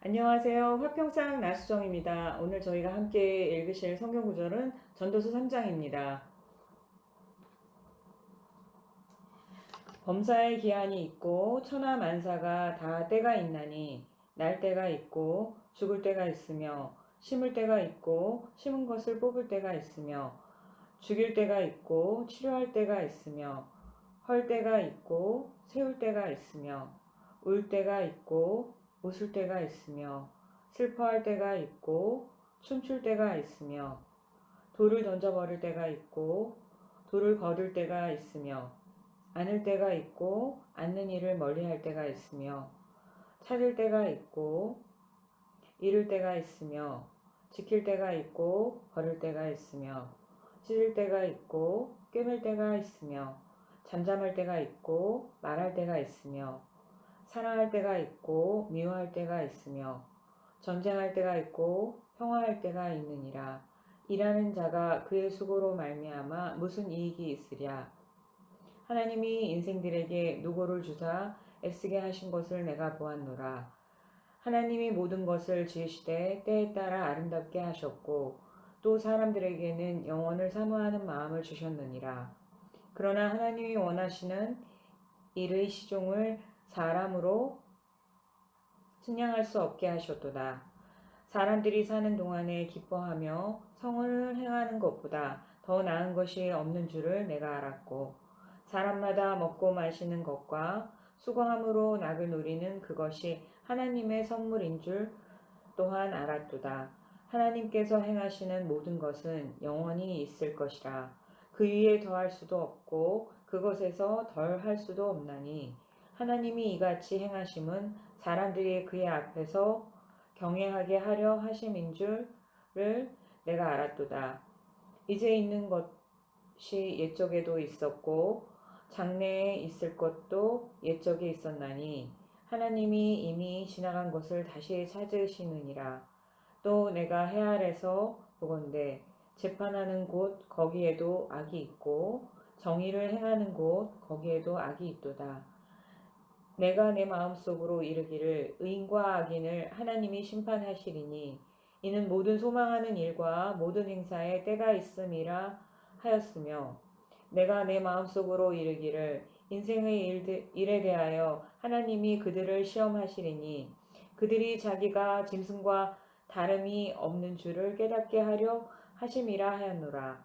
안녕하세요. 화평상 나수정입니다. 오늘 저희가 함께 읽으실 성경 구절은 전도서 3장입니다. 범사의 기한이 있고 천하 만사가 다 때가 있나니 날 때가 있고 죽을 때가 있으며 심을 때가 있고 심은 것을 뽑을 때가 있으며 죽일 때가 있고 치료할 때가 있으며 헐 때가 있고 세울 때가 있으며 울 때가 있고 웃을 때가 있으며 슬퍼할 때가 있고 춤출 때가 있으며 돌을 던져버릴 때가 있고 돌을 거둘 때가 있으며 안을 때가 있고 앉는 일을 멀리할 때가 있으며 찾을 때가 있고 잃을 때가 있으며 지킬 때가 있고 버릴 때가 있으며 찢을 때가 있고 꿰맬 때가 있으며 잠잠할 때가 있고 말할 때가 있으며 사랑할 때가 있고 미워할 때가 있으며 전쟁할 때가 있고 평화할 때가 있느니라. 일하는 자가 그의 수고로 말미암아 무슨 이익이 있으랴. 하나님이 인생들에게 누구를 주사 애쓰게 하신 것을 내가 보았노라. 하나님이 모든 것을 지으시되 때에 따라 아름답게 하셨고 또 사람들에게는 영원을 사모하는 마음을 주셨느니라. 그러나 하나님이 원하시는 일의 시종을 사람으로 측량할 수 없게 하셨도다. 사람들이 사는 동안에 기뻐하며 성원을 행하는 것보다 더 나은 것이 없는 줄을 내가 알았고 사람마다 먹고 마시는 것과 수고함으로 낙을 누리는 그것이 하나님의 선물인 줄 또한 알았도다. 하나님께서 행하시는 모든 것은 영원히 있을 것이라. 그 위에 더할 수도 없고 그것에서 덜 할 수도 없나니 하나님이 이같이 행하심은 사람들이 그의 앞에서 경외하게 하려 하심인 줄을 내가 알았도다. 이제 있는 것이 옛적에도 있었고 장래에 있을 것도 옛적에 있었나니 하나님이 이미 지나간 것을 다시 찾으시느니라. 또 내가 해 아래서 보건대 재판하는 곳 거기에도 악이 있고 정의를 행하는 곳 거기에도 악이 있도다. 내가 내 마음속으로 이르기를 의인과 악인을 하나님이 심판하시리니 이는 모든 소망하는 일과 모든 행사에 때가 있음이라 하였으며 내가 내 마음속으로 이르기를 인생의 일에 대하여 하나님이 그들을 시험하시리니 그들이 자기가 짐승과 다름이 없는 줄을 깨닫게 하려 하심이라 하였노라.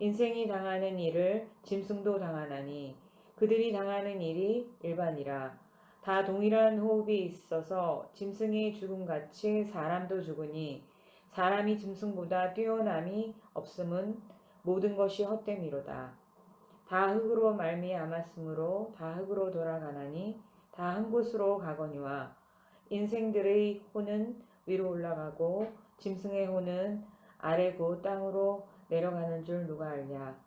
인생이 당하는 일을 짐승도 당하나니 그들이 당하는 일이 일반이라. 다 동일한 호흡이 있어서 짐승이 죽음같이 사람도 죽으니 사람이 짐승보다 뛰어남이 없음은 모든 것이 헛됨이로다. 다 흙으로 말미암았으므로 다 흙으로 돌아가나니 다 한 곳으로 가거니와 인생들의 혼은 위로 올라가고 짐승의 혼은 아래고 땅으로 내려가는 줄 누가 알냐.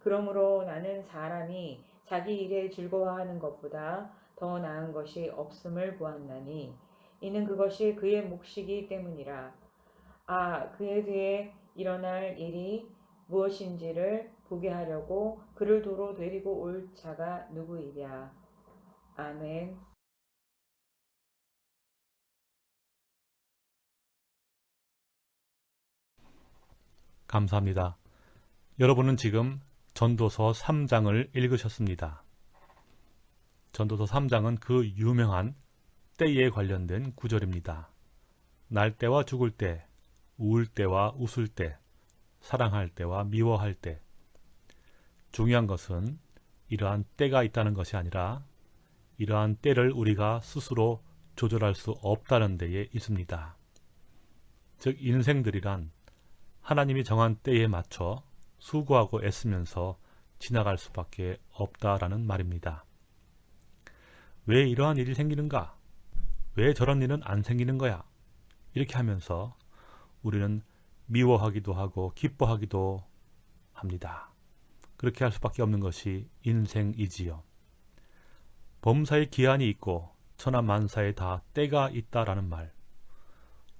그러므로 나는 사람이 자기 일에 즐거워하는 것보다 더 나은 것이 없음을 보았나니 이는 그것이 그의 몫이기 때문이라. 아 그에 대해 일어날 일이 무엇인지를 보게 하려고 그를 도로 데리고 올 자가 누구이랴. 아멘. 감사합니다. 여러분은 지금 전도서 3장을 읽으셨습니다. 전도서 3장은 그 유명한 때에 관련된 구절입니다. 날 때와 죽을 때, 우울 때와 웃을 때, 사랑할 때와 미워할 때. 중요한 것은 이러한 때가 있다는 것이 아니라 이러한 때를 우리가 스스로 조절할 수 없다는 데에 있습니다. 즉 인생들이란 하나님이 정한 때에 맞춰 수고하고 애쓰면서 지나갈 수밖에 없다라는 말입니다. 왜 이러한 일이 생기는가? 왜 저런 일은 안 생기는 거야? 이렇게 하면서 우리는 미워하기도 하고 기뻐하기도 합니다. 그렇게 할 수밖에 없는 것이 인생이지요. 범사의 기한이 있고 천하만사에 다 때가 있다라는 말.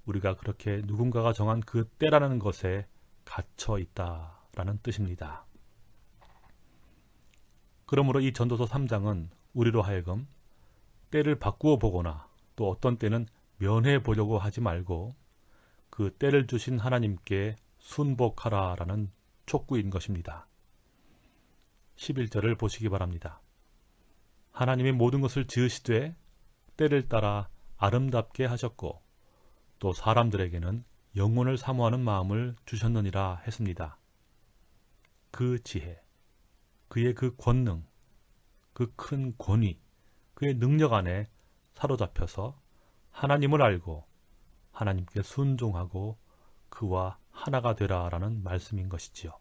우리가 그렇게 누군가가 정한 그 때라는 것에 갇혀 있다 라는 뜻입니다. 그러므로 이 전도서 3장은 우리로 하여금 때를 바꾸어 보거나 또 어떤 때는 면해 보려고 하지 말고 그 때를 주신 하나님께 순복하라 라는 촉구인 것입니다. 11절을 보시기 바랍니다. 하나님이 모든 것을 지으시되 때를 따라 아름답게 하셨고 또 사람들에게는 영혼을 사모하는 마음을 주셨느니라 했습니다. 그 지혜, 그의 그 권능, 그 큰 권위, 그의 능력 안에 사로잡혀서 하나님을 알고 하나님께 순종하고 그와 하나가 되라라는 말씀인 것이지요.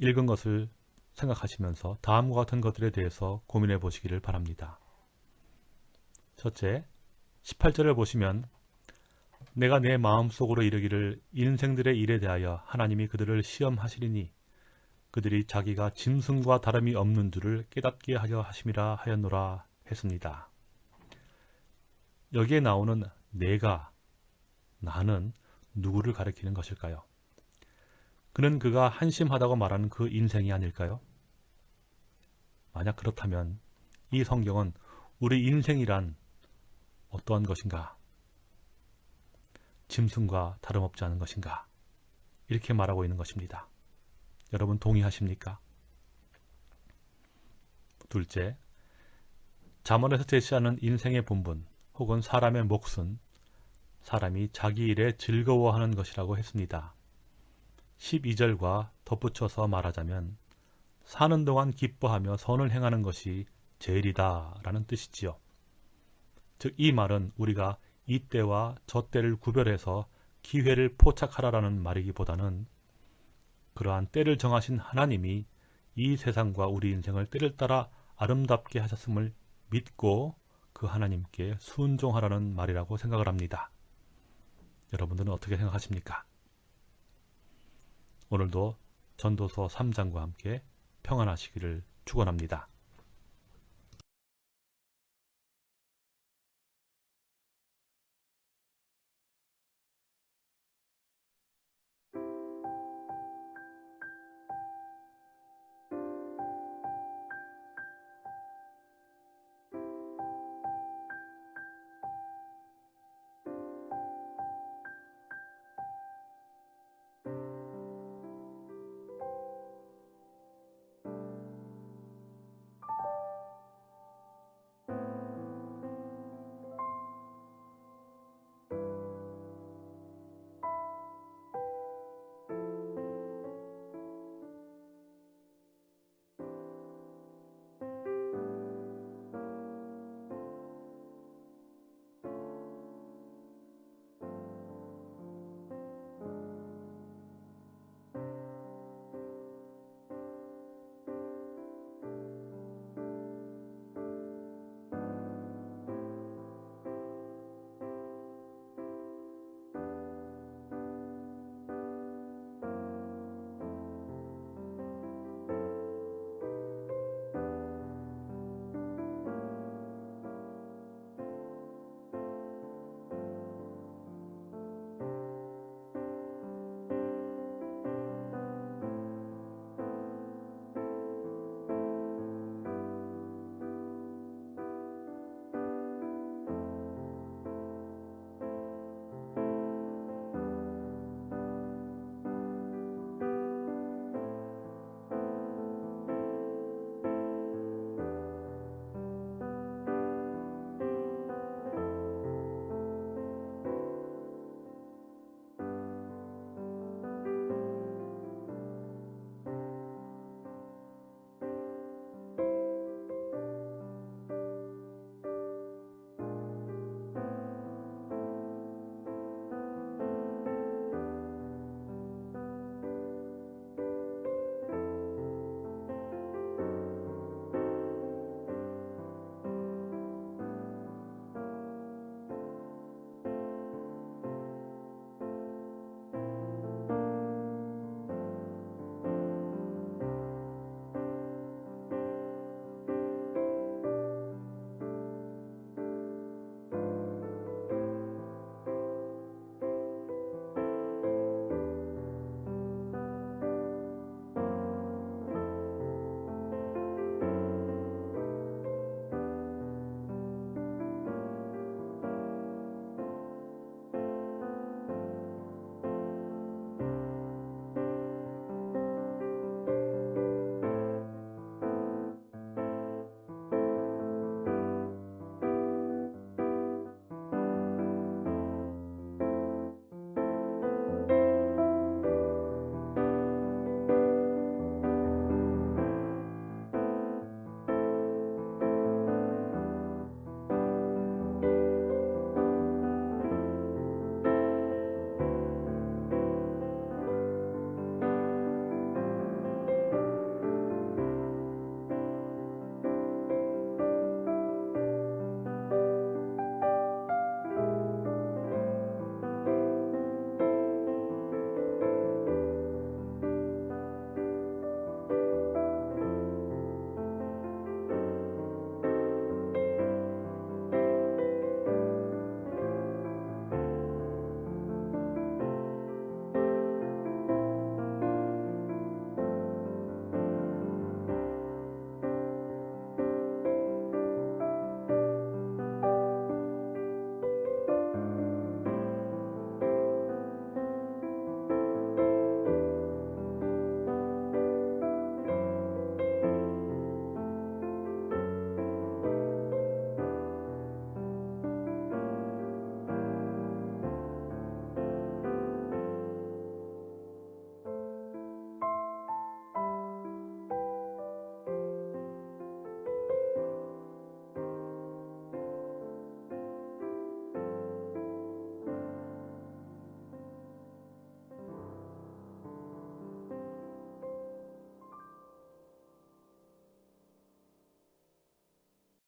읽은 것을 생각하시면서 다음과 같은 것들에 대해서 고민해 보시기를 바랍니다. 첫째, 18절을 보시면 내가 내 마음속으로 이르기를 인생들의 일에 대하여 하나님이 그들을 시험하시리니 그들이 자기가 짐승과 다름이 없는 줄을 깨닫게 하려 하심이라 하였노라 했습니다. 여기에 나오는 내가, 나는 누구를 가리키는 것일까요? 그는 그가 한심하다고 말하는 그 인생이 아닐까요? 만약 그렇다면 이 성경은 우리 인생이란 어떠한 것인가? 짐승과 다름없지 않은 것인가? 이렇게 말하고 있는 것입니다. 여러분 동의하십니까? 둘째, 자문에서 제시하는 인생의 본분 혹은 사람의 몫은 사람이 자기 일에 즐거워하는 것이라고 했습니다. 12절과 덧붙여서 말하자면 사는 동안 기뻐하며 선을 행하는 것이 제일이다 라는 뜻이지요. 즉 이 말은 우리가 이때와 저때를 구별해서 기회를 포착하라라는 말이기보다는 그러한 때를 정하신 하나님이 이 세상과 우리 인생을 때를 따라 아름답게 하셨음을 믿고 그 하나님께 순종하라는 말이라고 생각을 합니다. 여러분들은 어떻게 생각하십니까? 오늘도 전도서 3장과 함께 평안하시기를 축원합니다.